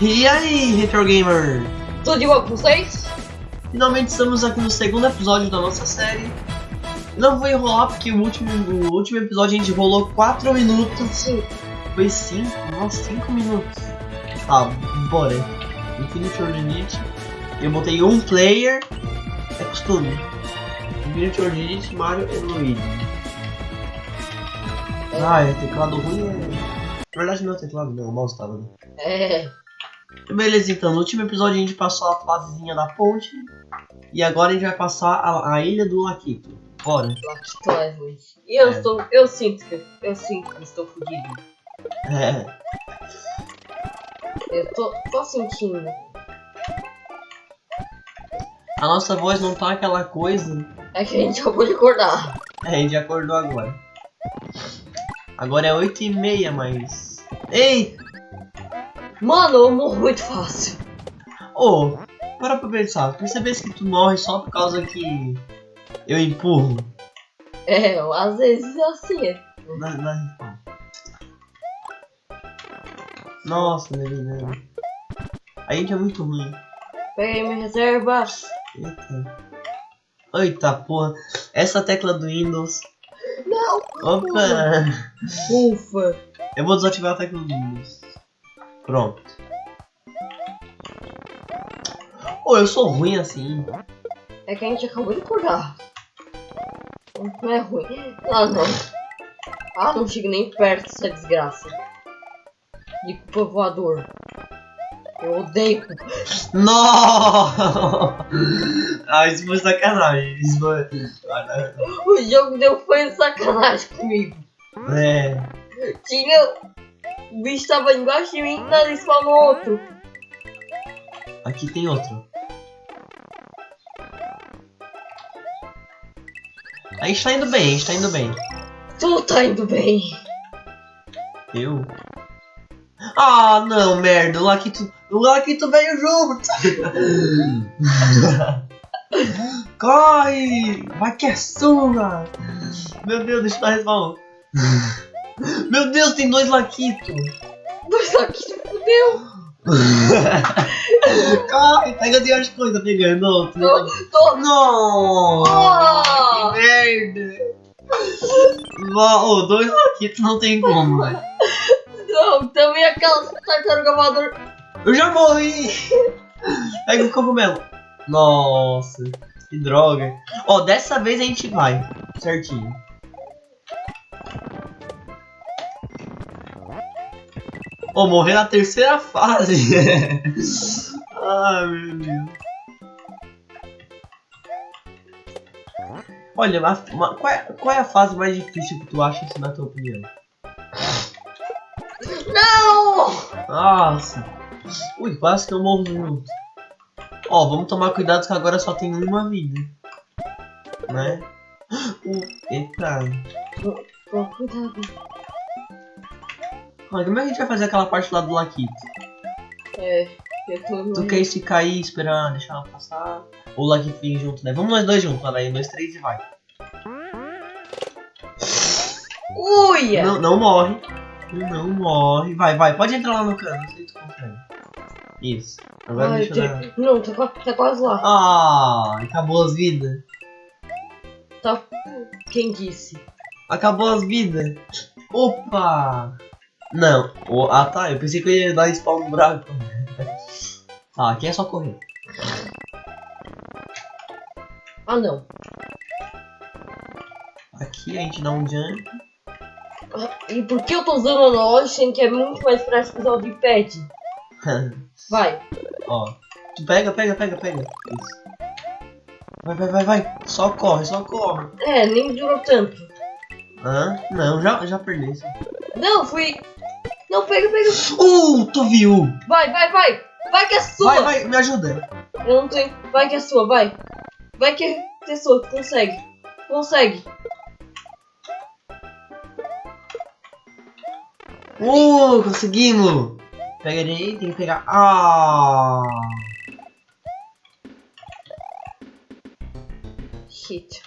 E aí, Retro Gamer? Tudo de boa com vocês? Finalmente estamos aqui no segundo episódio da nossa série. Não vou enrolar porque o último, o último episódio a gente rolou 4 minutos. Sim. Foi 5? Nossa, 5 minutos. Tá, bora. Infinity Ordinate. Eu botei um player. É costume. Infinity Ordinate, Mario e Luigi. Ah, é teclado ruim é. Na verdade não é teclado, não, o mouse tava. né? É. Beleza, então, no último episódio a gente passou a fasezinha da ponte. E agora a gente vai passar a, a ilha do Laquito. Bora. Lacto é ruim. E eu É. estou. Eu sinto que. Eu sinto que estou fudido. É. Eu tô, tô sentindo. A nossa voz não tá aquela coisa. É que a gente acabou de acordar. É, a gente acordou agora. Agora é 8 e meia, mas. Ei! Mano, eu morro muito fácil. Ô, para pra pensar. Percebesse que tu morre só por causa que eu empurro? É, às vezes é assim. é. Na, na... Nossa, menina. A gente é muito ruim. Peguei minha reserva. Eita. Eita porra. Essa tecla do Windows. Não! Opa! Ufa! Eu vou desativar a tecla do Windows. Pronto. Ô, eu sou ruim assim. É que a gente acabou de acordar. Não é ruim. Ah, não. Ah, não chego nem perto dessa desgraça. De povoador. Eu odeio. Não! Ah, isso foi sacanagem. Isso foi. O jogo deu foi sacanagem comigo. É. Tinha. O bicho tava embaixo de mim, nada spawnou outro. Aqui tem outro. A gente tá indo bem, a gente tá indo bem. Tu tá indo bem. Eu? Ah, não, merda. O Laquito, o Laquito veio junto. Corre! Vai que é sua! Meu Deus, deixa eu dar respawn. Meu Deus, tem dois Laquito. Mas aqui se fudeu. Corre, pega de as coisas pegando outro. Tô, tô. Não! Ah! Que merda! Dois Laquitos não tem como, velho. Não, também aquela tartaruga voador. Eu já morri! Pega o cogumelo. Nossa, que droga. Ó, dessa vez a gente vai. Certinho. Ó, morrer na terceira fase. Ai, meu Deus. Olha, uma- uma- qual, é, qual é a fase mais difícil que tu acha, assim, na tua opinião? Não! Nossa. Ui, quase que eu morro junto. Ó, vamos tomar cuidado que agora só tem uma vida. Né? Uh, eita. Cuidado. Mas como é que a gente vai fazer aquela parte lá do Laquito? É, eu tô. Tu quer ficar aí esperando, deixar ela passar? Ou o Laquito vir junto, né? Vamos nós dois juntos, vai daí, dois, três e vai. Uia! Não, não morre. Não morre. Vai, vai, pode entrar lá no cano, não sei se tu consegue. Isso. Agora Ai, deixa eu dar... Não, tá, tá quase lá. Ah, acabou as vidas. Tá. Quem disse? Acabou as vidas. Opa! Não. O- ah tá, eu pensei que eu ia dar spawn no buraco. Tá, aqui é só correr. Ah, não. Aqui a gente dá um jump. Ah, E por que eu tô usando o analógico sendo que é muito mais prático usar o de pad? Vai. Ó. Tu pega, pega, pega, pega. Isso. Vai, vai, vai, vai. Só corre, só corre. É, nem durou tanto. Hã? Não, já, já perdeu. Não, fui. Não, pega, pega. Uh, tu viu? Vai, vai, vai. Vai que é sua. Vai, vai, me ajuda. Eu não tenho. Vai que é sua, vai. Vai que é sua, consegue. Consegue. Uh, conseguimos. Pega ele aí, tem que pegar. Ah. Shit.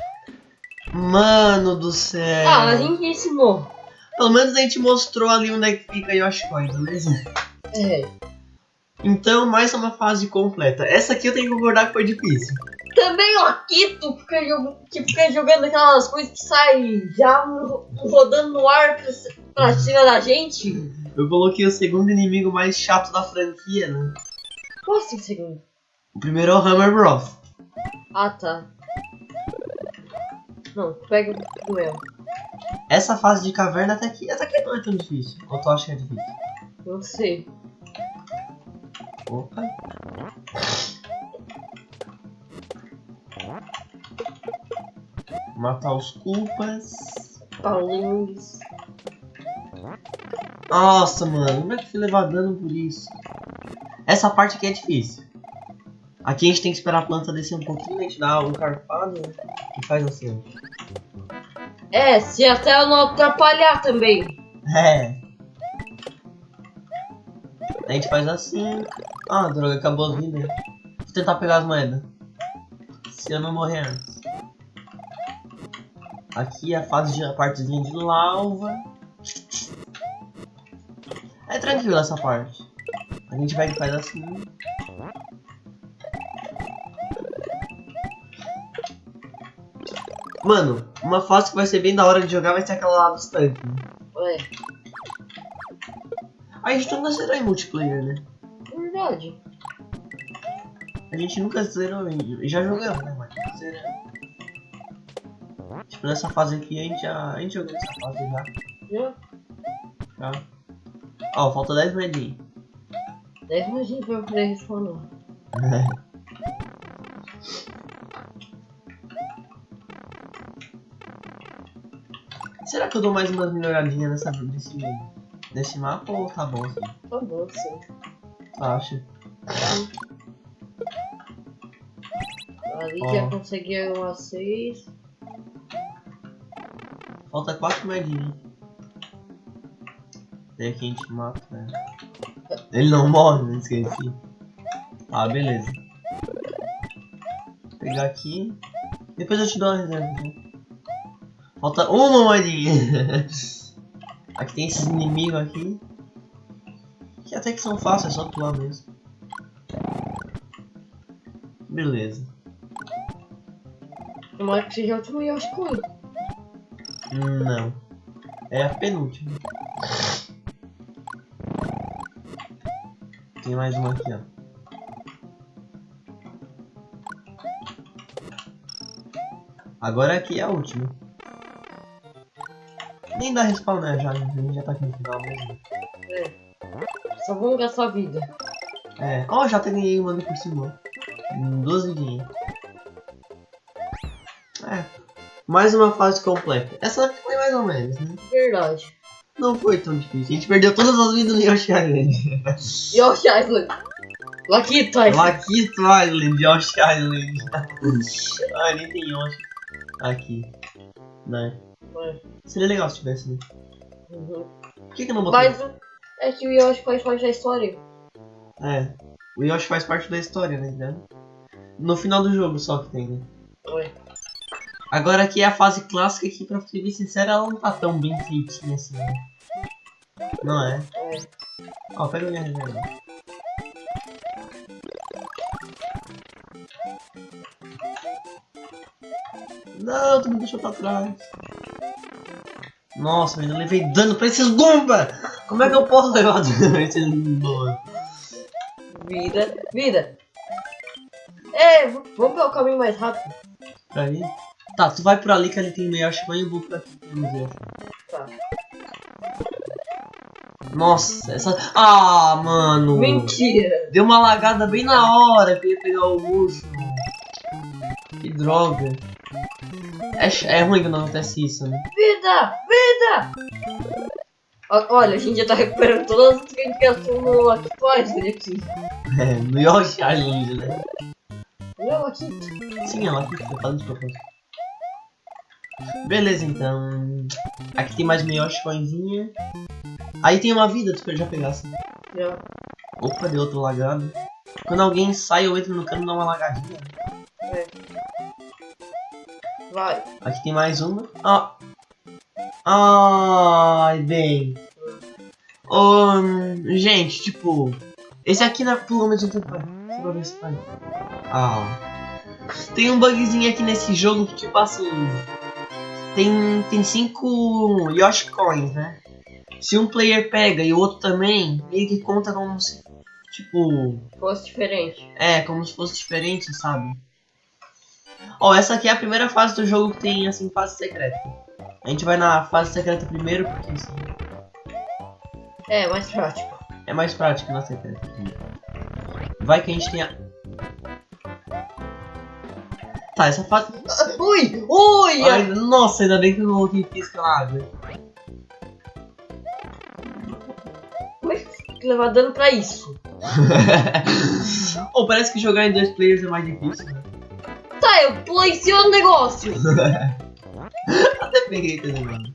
Mano do céu. Ah, a gente ensinou. Pelo menos a gente mostrou ali onde é que fica Yoshikoi, beleza? É. Então, mais uma fase completa. Essa aqui eu tenho que concordar que foi difícil. Também o Akito fica, jog- que fica jogando aquelas coisas que saem já ro- rodando no ar pra, pra cima da gente. Eu coloquei o segundo inimigo mais chato da franquia, né? Como assim, segundo? O primeiro é o Hammer Bros. Ah, tá. Não, pega o duelo. Essa fase de caverna até que, até que não é tão difícil. Ou tu acha que é difícil? Não sei. Opa. Matar os culpas. Paulinhos. Nossa, mano, como é que fui levar dano por isso? Essa parte aqui é difícil. Aqui a gente tem que esperar a planta descer um pouquinho, a gente dá um carpado e faz assim. ó. É, se até eu não atrapalhar também. É. A gente faz assim. Ah, droga, acabou a vida. Vou tentar pegar as moedas. Se eu não morrer antes. Aqui é a fase de a partezinha de lava. É tranquilo essa parte. A gente vai e faz assim. Mano, uma fase que vai ser bem da hora de jogar vai ser aquela lá dos tanques. Ué, A gente nunca zerou em multiplayer, né? verdade. A gente nunca zerou em... Já jogamos, né? Mas nunca zeramos. Tipo, nessa fase aqui a gente já... A gente jogou essa fase já. Já? Ó, falta 10 moedinhas. 10 imagina pra eu poder responder. Será que eu dou mais umas melhoradinhas nessa, nesse, nesse mapa ou tá bom assim? Tá bom, sim. Tu acha? Ali Ó. já consegui uma 6. Falta 4 moedinhas. Daí aqui a gente mata, né? Ele não morre, né? Esqueci. Ah, beleza. Vou pegar aqui. Depois eu te dou uma reserva. né? Falta uma moedinha. aqui tem esses inimigos aqui. Que até que são fáceis, é só atuar mesmo. Beleza. Tomara que seja o último Yoshi Coin. Não. É a penúltima. Tem mais uma aqui, ó. Agora aqui é a última. Nem dá respawn, né? Já, a gente já tá aqui no final mesmo. Só vamos gastar vida. É. Ó, já até ganhei uma ali por cima. Hum, Duas vidinhas. É. Mais uma fase completa. Essa foi mais ou menos, né? Verdade. Não foi tão difícil. A gente perdeu todas as vidas no Yoshi Island. Yoshi Island. Laquito Island. Laquito Island, Yoshi Island. ah, nem tem Yoshi. Aqui. Né? Ué, Seria legal se tivesse, né? uhum. Por que, que não botei? Mas o- é que o Yoshi faz parte da história. É. O Yoshi faz parte da história, né? né? No final do jogo só que tem, né? Ué. Agora aqui é a fase clássica que, pra ser bem sincero, ela não tá tão bem feitinha assim, né? Não é? É. Ó, pega minha reserva. Não, tu me deixou pra trás. Nossa, eu levei dano pra esses Goomba! Como é que eu posso levar dano pra esses Goomba? Vida. Vida. É, vamos pelo caminho mais rápido. Pra mim? Tá, tu vai por ali que ali tem meio Yoshi e eu vou por aqui tem Yoshi. Tá. Nossa, essa... Ah, mano! Mentira. Deu uma lagada bem na hora que eu ia pegar o urso. Droga. É, é ruim quando acontece isso, né? Vida! Vida! O- Olha, a gente já tá recuperando todas as que a gente gastou no Laquito Island aqui. É, no Yoshi Island, né? Não, Laquito. Sim, ela fica falando de propósito. Beleza, então. Aqui tem mais Yoshi coinzinha. Aí tem uma vida, tu já pegasse. Já. Opa, deu outro lagado. Quando alguém sai ou entra no cano, dá uma lagadinha. É. Vai. Aqui tem mais uma. Ah. Ai, bem. Hum, gente, tipo, Esse aqui na pulou mais um ver se vai. Ah. Tem um bugzinho aqui nesse jogo que tipo assim. Tem. Tem cinco Yoshi Coins, né? Se um player pega e o outro também, meio que conta como se. Tipo. Fosse diferente. É, como se fosse diferente, sabe? Ó, essa aqui é a primeira fase do jogo que tem, assim, fase secreta. A gente vai na fase secreta primeiro, porque assim, É, mais prático. é mais prático na secreta. Vai que a gente tenha... Tá, essa fase... Ah, Ui! Ui! Ai, nossa, ainda bem que eu não coloquei pisca na água. Como é que levar dano pra isso? oh, parece que jogar em dois players é mais difícil, né? Tá, eu cima do negócio. Até peguei também, mano.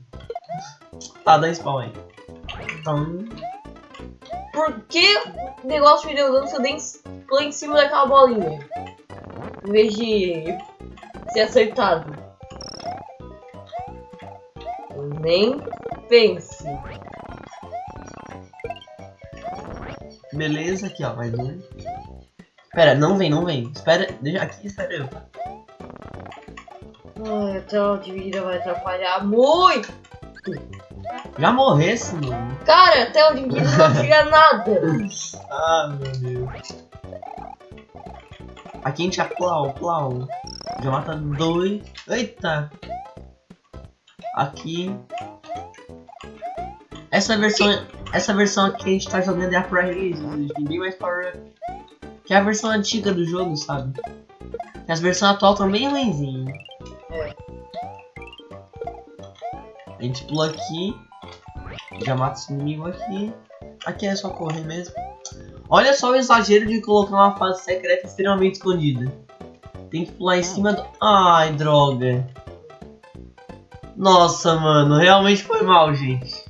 Tá, dá spawn aí. Então... Por que o negócio me deu dano se eu dei em- pulei em cima daquela bolinha? Em vez de ser acertado. Nem pense. Beleza, aqui ó, mais um. Pera, não vem, não vem. Espera, deixa aqui, espera eu. Ai, a tela de vida vai atrapalhar muito. Já morresse, mano. Cara, a tela de vida não auxilia nada. Ah, meu Deus. Aqui a gente já plau, plau. Já mata dois. Eita. Aqui. Essa versão, essa versão aqui que a gente tá jogando é a Pro Release, tem bem mais power up. Que é a versão antiga do jogo, sabe? E as versões atuais estão bem ruimzinhas. A gente pula aqui. Já mata esse inimigo aqui. Aqui é só correr mesmo. Olha só o exagero de colocar uma fase secreta extremamente escondida. Tem que pular em cima do. Ai, droga. Nossa, mano, realmente foi mal, gente.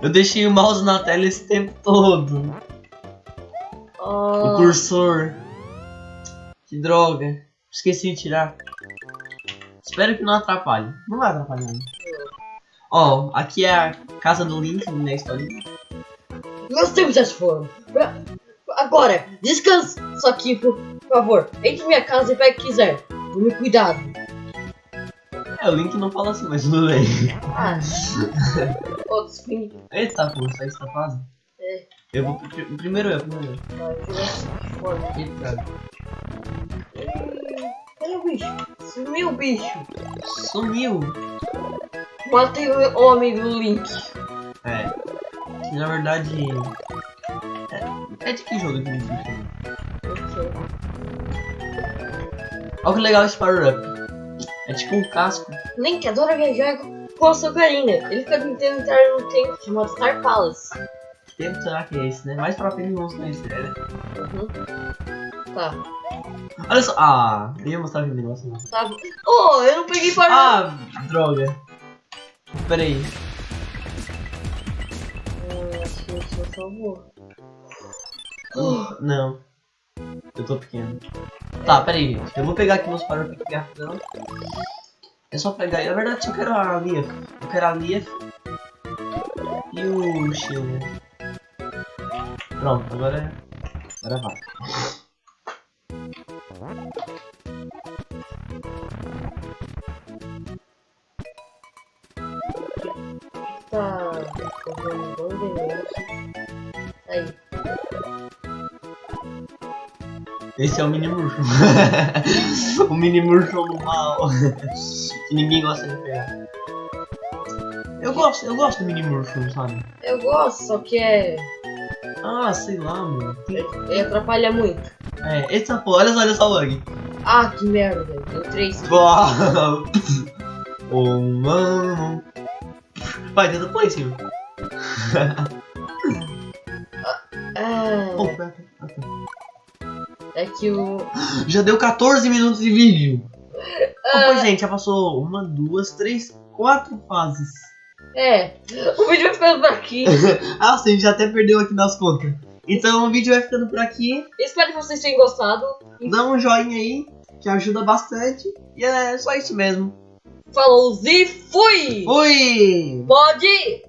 Eu deixei o mouse na tela esse tempo todo. O Ah, cursor. Que droga. Esqueci de tirar. Espero que não atrapalhe. Não vai atrapalhar. né? Ó, aqui é a casa do Link, né, história. meus tempos já se foram. Agora, descansa só aqui, por favor. Entre em minha casa e o que quiser. Tome cuidado. É, o Link não fala assim, mas tudo bem. Ah. Ô, desfim. Eita, pô, sai essa fase. É. Eu vou pri- primeiro eu, primeiro eu. Vai. Eita, Ih, Cadê o bicho? Sumiu o bicho. sumiu. Matei o homem do Link. É. Que, Na verdade. É, é de que jogo esse bicho? Olha que legal esse power up. É tipo um casco. Link adora viajar com a sua Karina. Ele fica tentando entrar num templo chamado Star Palace. Que tempo será que é esse, né? Mais pra frente vamos conhecer, né? Uhum. Tá. Olha só. Ah, eu ia mostrar aquele negócio. Não. Tá. bom. Oh, eu não peguei para. Ah, droga. Pera aí. Ah, acho que isso salvou. Não. Eu tô pequeno. Tá, pera aí, gente. Eu vou pegar aqui meus power up aqui rapidão. É só pegar. Na verdade, eu quero a Leaf. Eu quero a Leaf. E o Shield. Pronto, agora. Agora vai. Esse é o mini Mushroom. o mini Mushroom do mal. que ninguém gosta de pegar. Eu gosto, eu gosto do mini Mushroom, sabe? Eu gosto, só que é. Ah, sei lá, mano. Ele atrapalha muito. É, esse pô, olha só, olha só o bug. Ah, que merda. Deu três. Oh, mano. Vai, tenta pôr em cima. Oh, Ah, pera, pera, pera. É que o. Já deu 14 minutos de vídeo. Ah. Opa, gente, já passou uma, duas, três, quatro fases. É. O vídeo vai ficando por aqui. Ah, sim, já até perdeu aqui nas contas. Então o vídeo vai ficando por aqui. Espero que vocês tenham gostado. Dá um joinha aí, que ajuda bastante. E é só isso mesmo. Falou e fui! Fui! Pode!